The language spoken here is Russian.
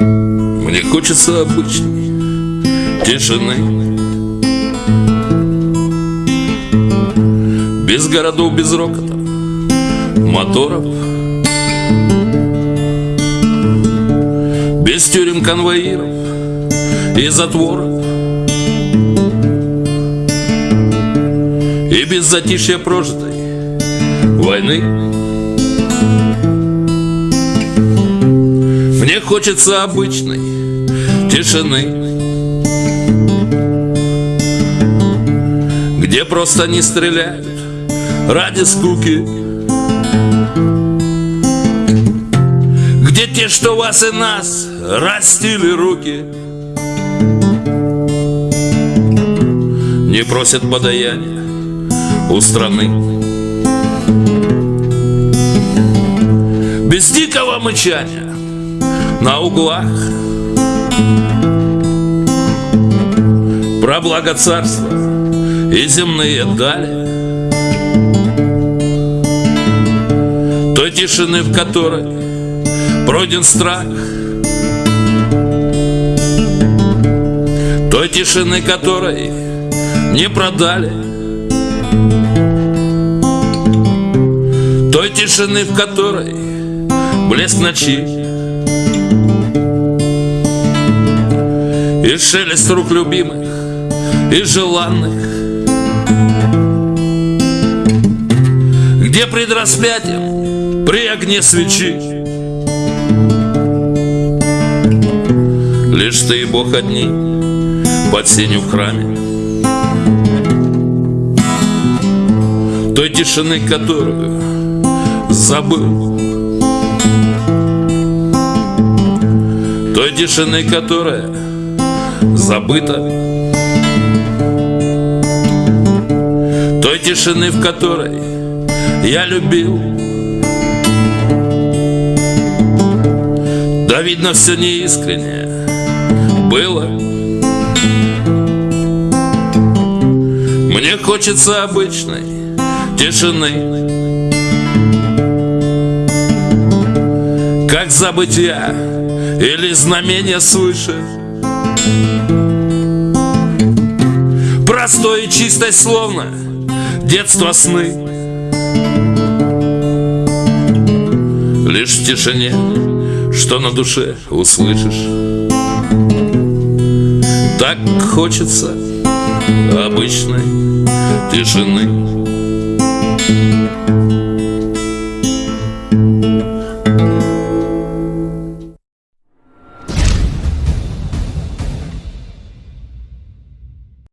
Мне хочется обычной тишины. Без городов, без рокота, моторов. Без тюрем, конвоиров и затворов. И без затишья прожитой войны хочется обычной тишины Где просто не стреляют ради скуки Где те, что вас и нас растили руки Не просят подаяния у страны. Без дикого мычания на углах. Про благо царства и земные дали. Той тишины, в которой пройден страх. Той тишины, которой не продали. Той тишины, в которой блеск ночи И шелест рук любимых и желанных. Где пред распятием, при огне свечи? Лишь ты и Бог одни под сенью в храме. Той тишины, которую забыл. Той тишины, которая забыта Той тишины, в которой я любил. Да видно все неискренне было. Мне хочется обычной тишины. Как забытья или знамение свыше Простой и чистой словно детство сны. Лишь в тишине, что на душе услышишь. Так хочется обычной тишины